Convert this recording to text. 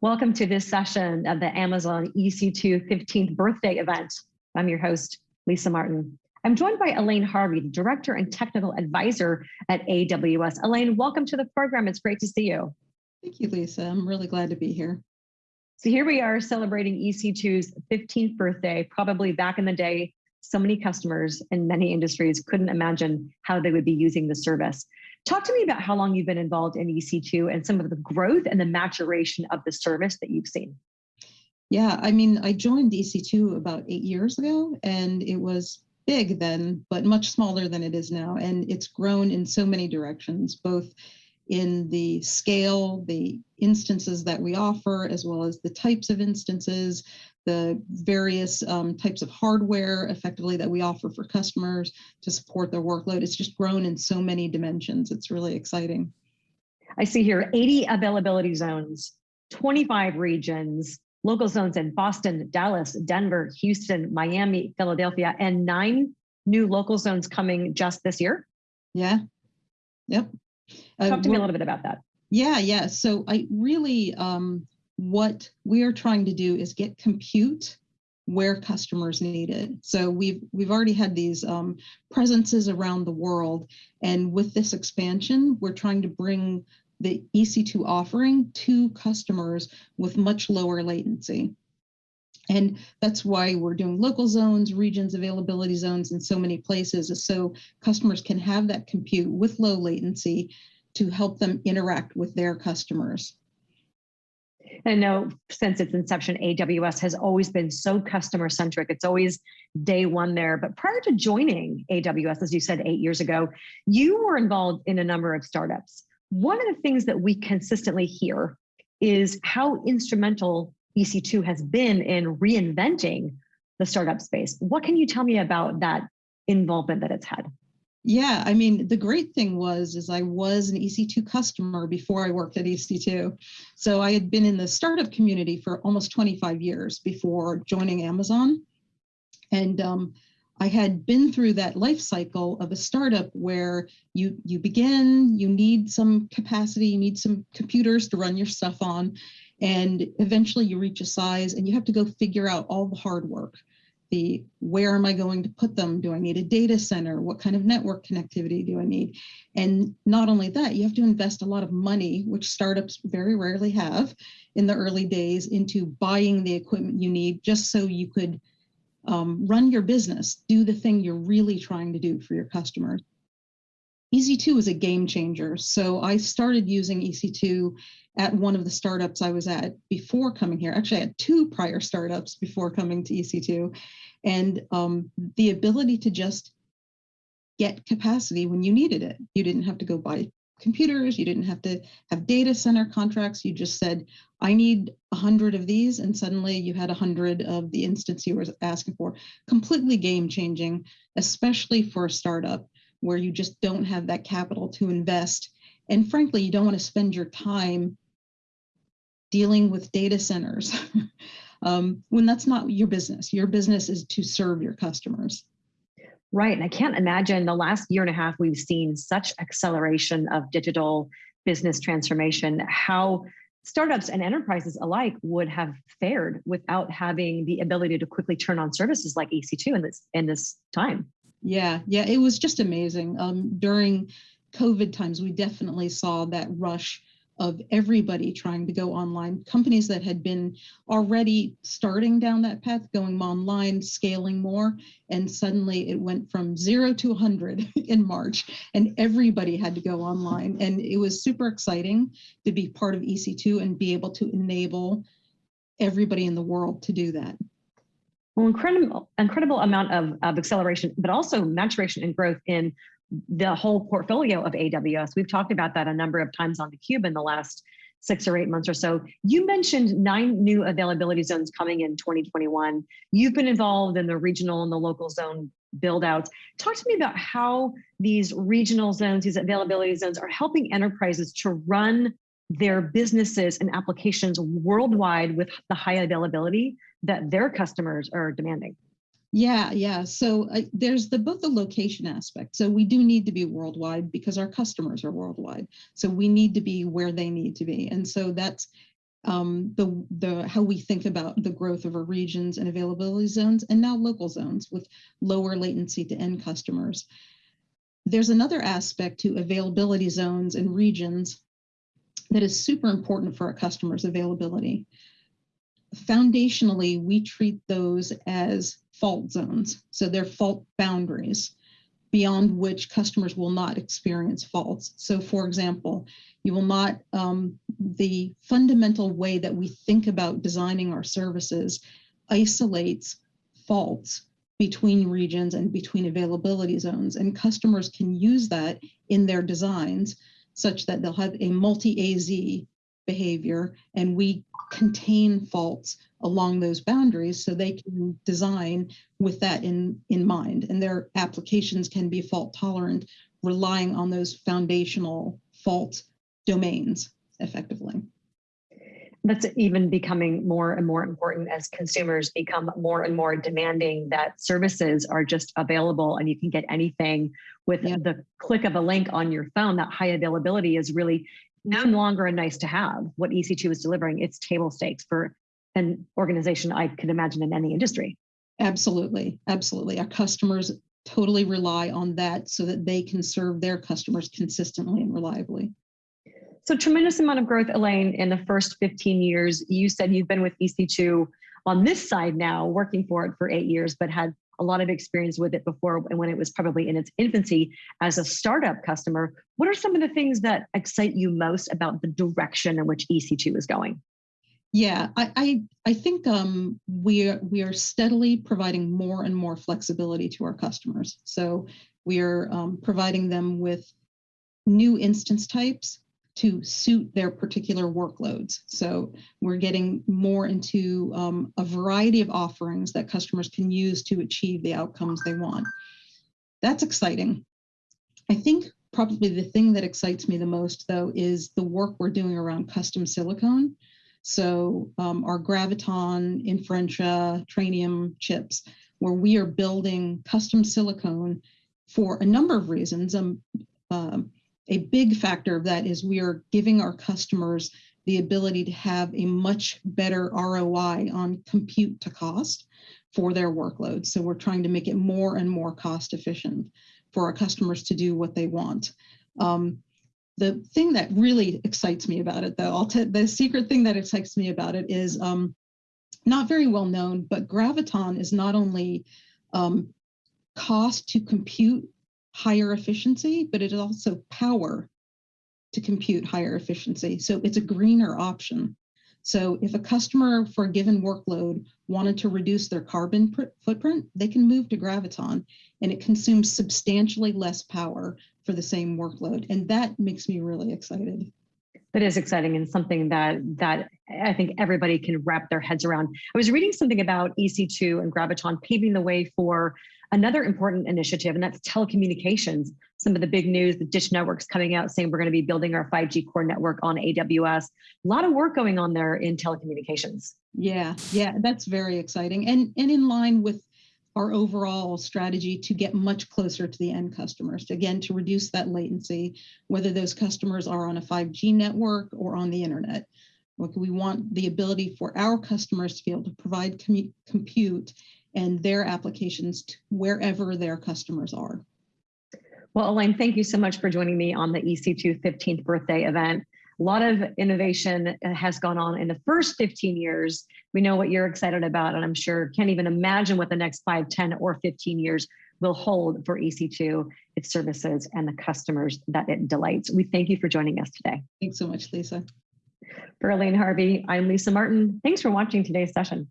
Welcome to this session of the Amazon EC2 15th birthday event. I'm your host, Lisa Martin. I'm joined by Elaine Harvey, the Director and Technical Advisor at AWS. Elaine, welcome to the program. It's great to see you. Thank you, Lisa. I'm really glad to be here. So here we are celebrating EC2's 15th birthday, probably back in the day, so many customers in many industries couldn't imagine how they would be using the service. Talk to me about how long you've been involved in EC2 and some of the growth and the maturation of the service that you've seen. Yeah, I mean, I joined EC2 about eight years ago and it was big then, but much smaller than it is now. And it's grown in so many directions, both in the scale, the instances that we offer, as well as the types of instances, the various um, types of hardware effectively that we offer for customers to support their workload. It's just grown in so many dimensions. It's really exciting. I see here 80 availability zones, 25 regions, local zones in Boston, Dallas, Denver, Houston, Miami, Philadelphia, and nine new local zones coming just this year. Yeah. Yep. Talk uh, to me a little bit about that. Yeah, yeah. So I really um, what we are trying to do is get compute where customers need it. So we've we've already had these um, presences around the world, and with this expansion, we're trying to bring the EC2 offering to customers with much lower latency. And that's why we're doing local zones, regions, availability zones in so many places, so customers can have that compute with low latency to help them interact with their customers. I know since its inception, AWS has always been so customer centric. It's always day one there. But prior to joining AWS, as you said eight years ago, you were involved in a number of startups. One of the things that we consistently hear is how instrumental EC2 has been in reinventing the startup space. What can you tell me about that involvement that it's had? Yeah, I mean, the great thing was is I was an EC2 customer before I worked at EC2. So I had been in the startup community for almost 25 years before joining Amazon. And um, I had been through that life cycle of a startup where you you begin, you need some capacity, you need some computers to run your stuff on, and eventually you reach a size and you have to go figure out all the hard work the where am I going to put them? Do I need a data center? What kind of network connectivity do I need? And not only that, you have to invest a lot of money, which startups very rarely have in the early days, into buying the equipment you need just so you could um, run your business, do the thing you're really trying to do for your customers. EC2 is a game changer. So I started using EC2 at one of the startups I was at before coming here. Actually, I had two prior startups before coming to EC2. And um, the ability to just get capacity when you needed it. You didn't have to go buy computers. You didn't have to have data center contracts. You just said, I need a hundred of these. And suddenly you had a hundred of the instance you were asking for. Completely game changing, especially for a startup where you just don't have that capital to invest. And frankly, you don't want to spend your time dealing with data centers um, when that's not your business. Your business is to serve your customers. Right. And I can't imagine the last year and a half we've seen such acceleration of digital business transformation, how startups and enterprises alike would have fared without having the ability to quickly turn on services like EC2 in this in this time. Yeah, yeah, it was just amazing. Um, during COVID times, we definitely saw that rush of everybody trying to go online. Companies that had been already starting down that path, going online, scaling more, and suddenly it went from zero to 100 in March, and everybody had to go online. And it was super exciting to be part of EC2 and be able to enable everybody in the world to do that well, incredible, incredible amount of, of acceleration, but also maturation and growth in the whole portfolio of AWS. We've talked about that a number of times on theCUBE in the last six or eight months or so. You mentioned nine new availability zones coming in 2021. You've been involved in the regional and the local zone build outs. Talk to me about how these regional zones, these availability zones are helping enterprises to run their businesses and applications worldwide with the high availability that their customers are demanding. Yeah, yeah. So uh, there's the both the location aspect. So we do need to be worldwide because our customers are worldwide. So we need to be where they need to be. And so that's um, the, the, how we think about the growth of our regions and availability zones and now local zones with lower latency to end customers. There's another aspect to availability zones and regions that is super important for our customers' availability. Foundationally, we treat those as fault zones. So they're fault boundaries beyond which customers will not experience faults. So for example, you will not, um, the fundamental way that we think about designing our services isolates faults between regions and between availability zones. And customers can use that in their designs such that they'll have a multi-AZ behavior and we contain faults along those boundaries so they can design with that in, in mind. And their applications can be fault tolerant, relying on those foundational fault domains effectively. That's even becoming more and more important as consumers become more and more demanding that services are just available and you can get anything with Yeah. the click of a link on your phone. That high availability is really no longer a nice to have. What EC2 is delivering, it's table stakes for an organization I could imagine in any industry. Absolutely, absolutely. Our customers totally rely on that so that they can serve their customers consistently and reliably. So tremendous amount of growth, Elaine, in the first 15 years. You said you've been with EC2 on this side now, working for it for eight years, but had a lot of experience with it before and when it was probably in its infancy as a startup customer. What are some of the things that excite you most about the direction in which EC2 is going? Yeah, I, I, I think um, we, are, we are steadily providing more and more flexibility to our customers. So we are um, providing them with new instance types to suit their particular workloads. So we're getting more into um, a variety of offerings that customers can use to achieve the outcomes they want. That's exciting. I think probably the thing that excites me the most though is the work we're doing around custom silicon. So um, our Graviton, Inferentia, Trainium chips, where we are building custom silicon for a number of reasons. Um, um, a big factor of that is we are giving our customers the ability to have a much better ROI on compute to cost for their workloads. So we're trying to make it more and more cost efficient for our customers to do what they want. Um, the thing that really excites me about it, though, the secret thing that excites me about it is um, not very well known, but Graviton is not only um, cost to compute higher efficiency, but it is also power to compute higher efficiency. So it's a greener option. So if a customer for a given workload wanted to reduce their carbon footprint, they can move to Graviton and it consumes substantially less power for the same workload. And that makes me really excited. That is exciting and something that that I think everybody can wrap their heads around. I was reading something about EC2 and Graviton paving the way for another important initiative, and that's telecommunications. Some of the big news, the Dish Network's coming out saying we're going to be building our 5G core network on AWS. A lot of work going on there in telecommunications. Yeah, yeah, that's very exciting. And, and in line with our overall strategy to get much closer to the end customers, to, again, to reduce that latency, whether those customers are on a 5G network or on the internet. Look, we want the ability for our customers to be able to provide compute and their applications wherever their customers are. Well, Elaine, thank you so much for joining me on the EC2 15th birthday event. A lot of innovation uh, has gone on in the first 15 years. We know what you're excited about, and I'm sure can't even imagine what the next 5, 10, or 15 years will hold for EC2, its services, and the customers that it delights. We thank you for joining us today. Thanks so much, Lisa. For Elaine Harvey, I'm Lisa Martin. Thanks for watching today's session.